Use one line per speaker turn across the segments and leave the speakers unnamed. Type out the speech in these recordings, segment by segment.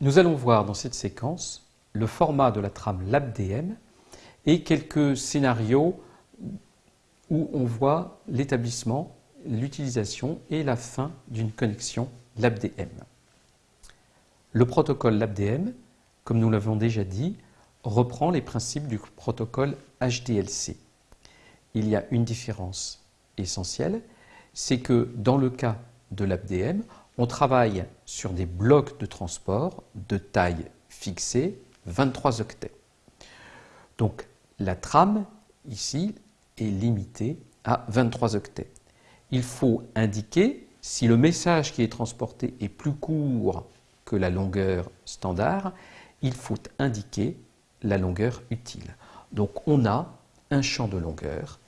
Nous allons voir dans cette séquence le format de la trame LabDM et quelques scénarios où on voit l'établissement, l'utilisation et la fin d'une connexion LabDM. Le protocole LabDM, comme nous l'avons déjà dit, reprend les principes du protocole HDLC. Il y a une différence essentielle, c'est que dans le cas de l'ABDM, on travaille sur des blocs de transport de taille fixée, 23 octets. Donc la trame, ici, est limitée à 23 octets. Il faut indiquer si le message qui est transporté est plus court que la longueur standard, il faut indiquer la longueur utile. Donc on a un champ de longueur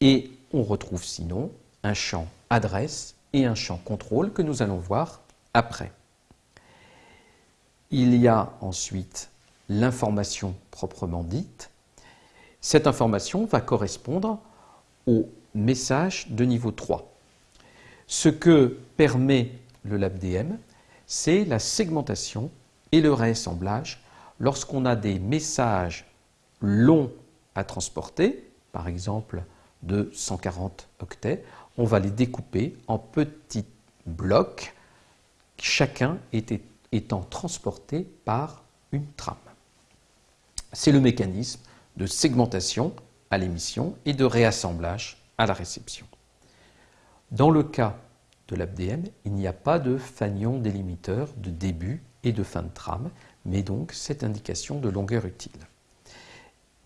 et on retrouve sinon un champ adresse et un champ contrôle que nous allons voir après. Il y a ensuite l'information proprement dite. Cette information va correspondre au message de niveau 3. Ce que permet le LabDM, c'est la segmentation et le réassemblage lorsqu'on a des messages longs à transporter, par exemple de 140 octets, on va les découper en petits blocs, chacun étant transporté par une trame. C'est le mécanisme de segmentation à l'émission et de réassemblage à la réception. Dans le cas de l'ABDM, il n'y a pas de fanion délimiteur de début et de fin de trame, mais donc cette indication de longueur utile.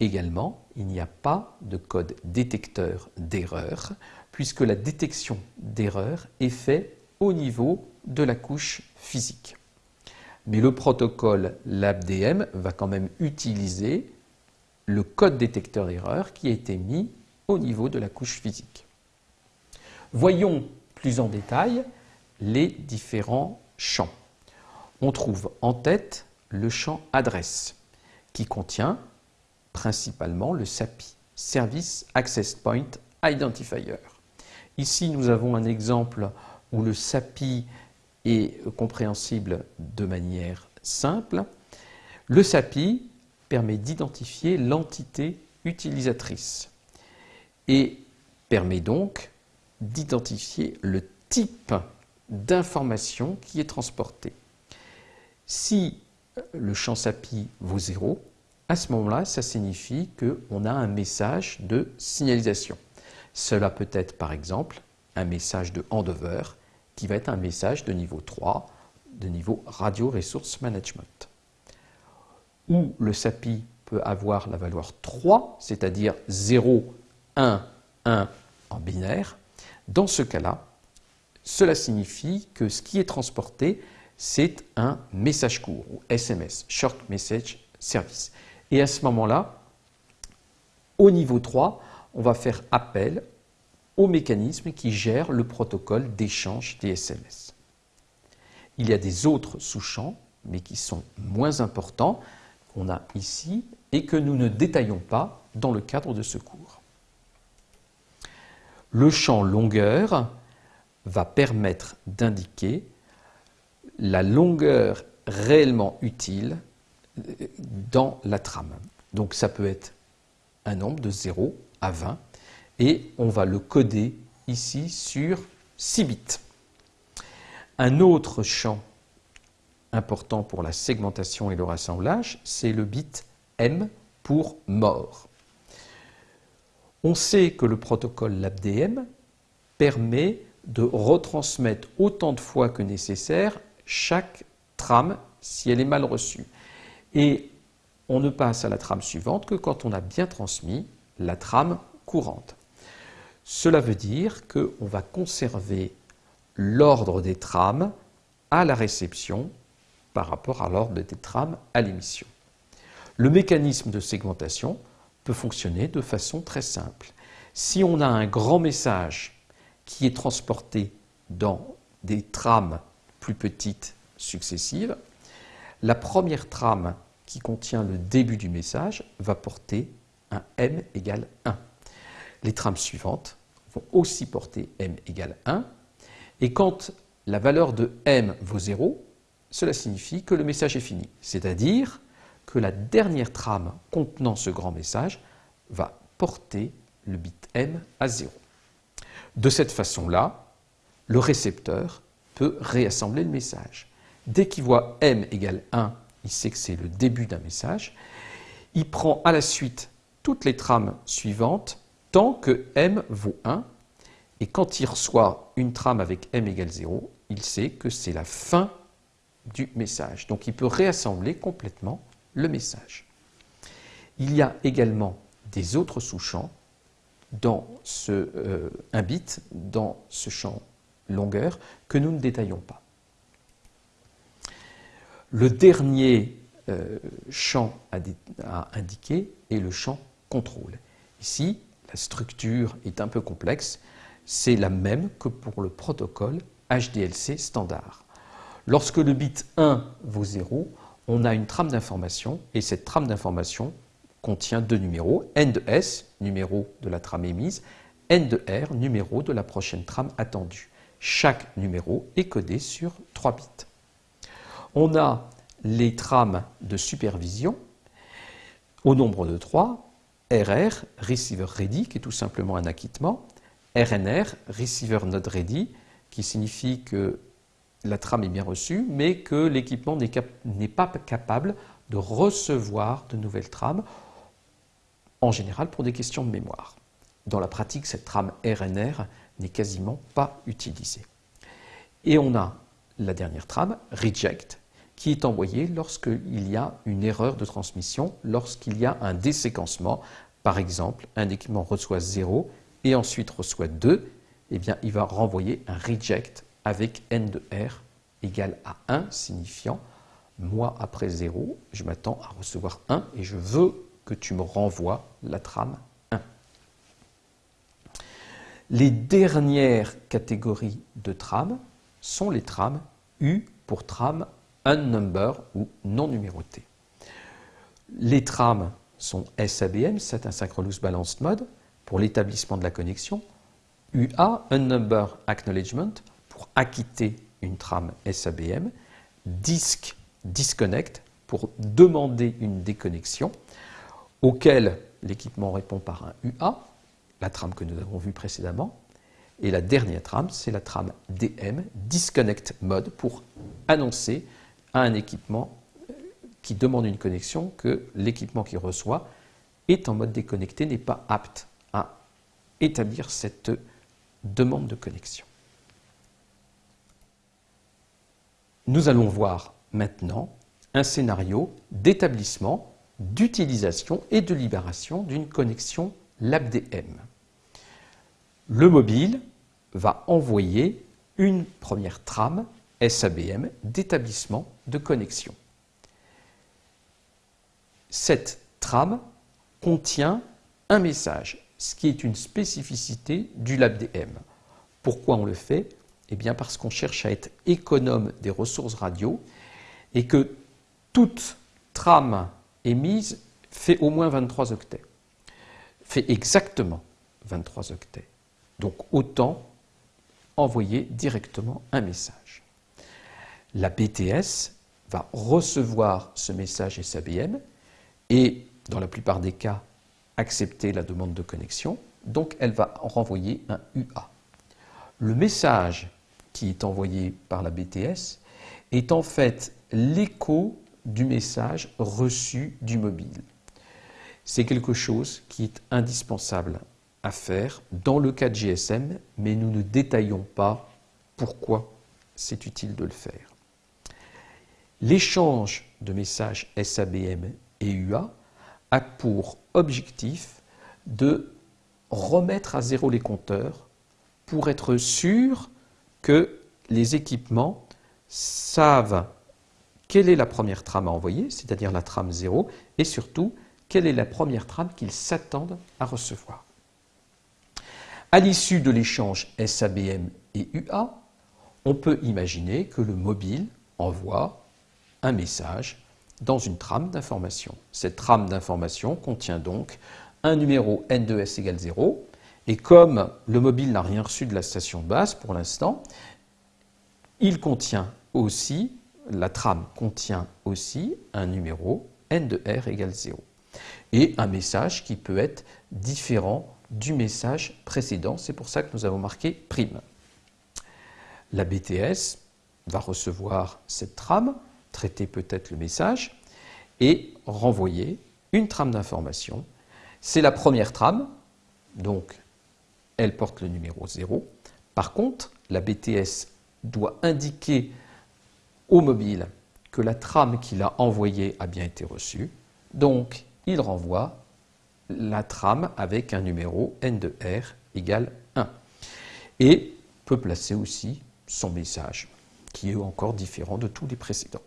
Également, il n'y a pas de code détecteur d'erreur, puisque la détection d'erreur est faite au niveau de la couche physique. Mais le protocole LabDM va quand même utiliser le code détecteur d'erreur qui a été mis au niveau de la couche physique. Voyons plus en détail les différents champs. On trouve en tête le champ adresse qui contient principalement le SAPI, Service Access Point Identifier. Ici, nous avons un exemple où le SAPI est compréhensible de manière simple. Le SAPI permet d'identifier l'entité utilisatrice et permet donc d'identifier le type d'information qui est transportée. Si le champ SAPI vaut 0, à ce moment-là, ça signifie qu'on a un message de signalisation. Cela peut être par exemple un message de handover qui va être un message de niveau 3, de niveau Radio Resource Management. Où le SAPI peut avoir la valeur 3, c'est-à-dire 0, 1, 1 en binaire. Dans ce cas-là, cela signifie que ce qui est transporté, c'est un message court, ou SMS, Short Message Service. Et à ce moment-là, au niveau 3, on va faire appel au mécanisme qui gère le protocole d'échange des SMS. Il y a des autres sous-champs, mais qui sont moins importants, qu'on a ici et que nous ne détaillons pas dans le cadre de ce cours. Le champ longueur va permettre d'indiquer la longueur réellement utile dans la trame. Donc ça peut être un nombre de 0 à 20 et on va le coder ici sur 6 bits. Un autre champ important pour la segmentation et le rassemblage, c'est le bit M pour mort. On sait que le protocole LabDM permet de retransmettre autant de fois que nécessaire chaque trame si elle est mal reçue et on ne passe à la trame suivante que quand on a bien transmis la trame courante. Cela veut dire qu'on va conserver l'ordre des trames à la réception par rapport à l'ordre des trames à l'émission. Le mécanisme de segmentation peut fonctionner de façon très simple. Si on a un grand message qui est transporté dans des trames plus petites successives, la première trame qui contient le début du message va porter un m égale 1. Les trames suivantes vont aussi porter m égale 1. Et quand la valeur de m vaut 0, cela signifie que le message est fini, c'est-à-dire que la dernière trame contenant ce grand message va porter le bit M à 0. De cette façon-là, le récepteur peut réassembler le message. Dès qu'il voit M égale 1, il sait que c'est le début d'un message. Il prend à la suite toutes les trames suivantes tant que M vaut 1. Et quand il reçoit une trame avec M égale 0, il sait que c'est la fin du message. Donc il peut réassembler complètement le message. Il y a également des autres sous-champs dans ce, euh, un bit dans ce champ longueur que nous ne détaillons pas. Le dernier euh, champ à, à, indiquer est le champ contrôle. Ici, la structure est un peu complexe. C'est la même que pour le protocole HDLC standard. Lorsque le bit 1 vaut 0, on a une trame d'information et cette trame d'information contient deux numéros, n de s, numéro de la trame émise, n de r, numéro de la prochaine trame attendue. Chaque numéro est codé sur 3 bits. On a les trames de supervision au nombre de 3, RR, Receiver Ready, qui est tout simplement un acquittement, RNR, Receiver Not Ready, qui signifie que la trame est bien reçue, mais que l'équipement n'est pas capable de recevoir de nouvelles trames, en général pour des questions de mémoire. Dans la pratique, cette trame RNR n'est quasiment pas utilisée. Et on a la dernière trame, reject, qui est envoyée lorsqu'il y a une erreur de transmission, lorsqu'il y a un déséquencement. Par exemple, un équipement reçoit 0 et ensuite reçoit 2, eh bien, il va renvoyer un reject avec n de r égale à 1, signifiant moi après 0, je m'attends à recevoir 1 et je veux que tu me renvoies la trame 1. Les dernières catégories de trames sont les trames U pour trame unnumber ou non numérotées. Les trames sont SABM, Set Asynchronous Balanced Mode, pour l'établissement de la connexion, UA, Unnumber Acknowledgement, pour acquitter une trame SABM, Disk, Disconnect, pour demander une déconnexion, auquel l'équipement répond par un UA, la trame que nous avons vue précédemment, et la dernière trame, c'est la trame DM, Disconnect Mode, pour annoncer à un équipement qui demande une connexion que l'équipement qui reçoit est en mode déconnecté, n'est pas apte à établir cette demande de connexion. Nous allons voir maintenant un scénario d'établissement, d'utilisation et de libération d'une connexion LabDM. Le mobile va envoyer une première trame SABM d'établissement de connexion. Cette trame contient un message, ce qui est une spécificité du LabDM. Pourquoi on le fait? Eh bien parce qu'on cherche à être économe des ressources radio et que toute trame émise fait au moins 23 octets, fait exactement 23 octets. Donc autant envoyer directement un message. La BTS va recevoir ce message SABM et, dans la plupart des cas, accepter la demande de connexion. Donc elle va renvoyer un UA. Le message qui est envoyé par la BTS est en fait l'écho du message reçu du mobile. C'est quelque chose qui est indispensable à faire dans le cas de GSM, mais nous ne détaillons pas pourquoi c'est utile de le faire. L'échange de messages SABM et UA a pour objectif de remettre à zéro les compteurs pour être sûr que les équipements savent quelle est la première trame à envoyer, c'est-à-dire la trame 0, et surtout, quelle est la première trame qu'ils s'attendent à recevoir. À l'issue de l'échange SABM et UA, on peut imaginer que le mobile envoie un message dans une trame d'information. Cette trame d'information contient donc un numéro N2S égale 0, et comme le mobile n'a rien reçu de la station de base pour l'instant, il contient aussi la trame contient aussi un numéro n de r égale 0 et un message qui peut être différent du message précédent. C'est pour ça que nous avons marqué prime. La BTS va recevoir cette trame, traiter peut-être le message et renvoyer une trame d'information. C'est la première trame, donc elle porte le numéro 0. Par contre, la BTS doit indiquer au mobile que la trame qu'il a envoyée a bien été reçue. Donc, il renvoie la trame avec un numéro n de r égale 1. Et peut placer aussi son message, qui est encore différent de tous les précédents.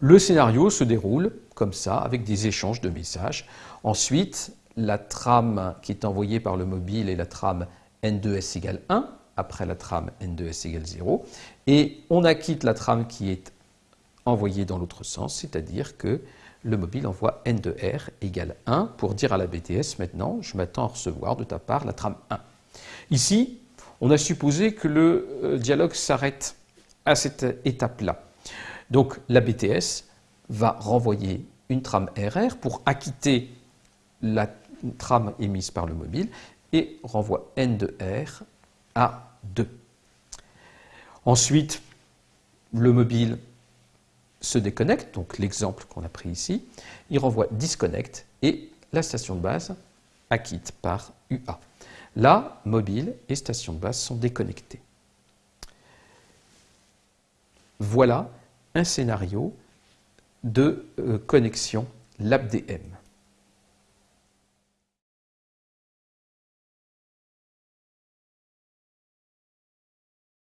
Le scénario se déroule comme ça, avec des échanges de messages. Ensuite, la trame qui est envoyée par le mobile est la trame n2s égale 1, après la trame n2s égale 0, et on acquitte la trame qui est envoyée dans l'autre sens, c'est-à-dire que le mobile envoie n de r égale 1 pour dire à la BTS maintenant, je m'attends à recevoir de ta part la trame 1. Ici, on a supposé que le euh, dialogue s'arrête à cette étape-là. Donc la BTS va renvoyer une trame RR pour acquitter la trame émise par le mobile et renvoie n de r à 2. Ensuite, le mobile se déconnecte, donc l'exemple qu'on a pris ici, il renvoie disconnect et la station de base acquitte par UA. Là, mobile et station de base sont déconnectés. Voilà un scénario de euh, connexion LabDM.